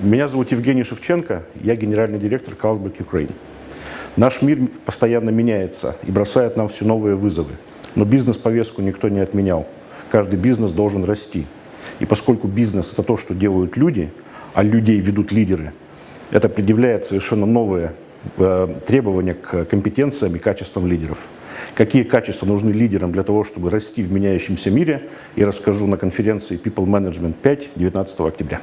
Меня зовут Евгений Шевченко, я генеральный директор Carlsberg Ukraine. Наш мир постоянно меняется и бросает нам все новые вызовы. Но бизнес-повестку никто не отменял. Каждый бизнес должен расти. И поскольку бизнес – это то, что делают люди, а людей ведут лидеры, это предъявляет совершенно новые э, требования к компетенциям и качествам лидеров. Какие качества нужны лидерам для того, чтобы расти в меняющемся мире, я расскажу на конференции People Management 5 19 октября.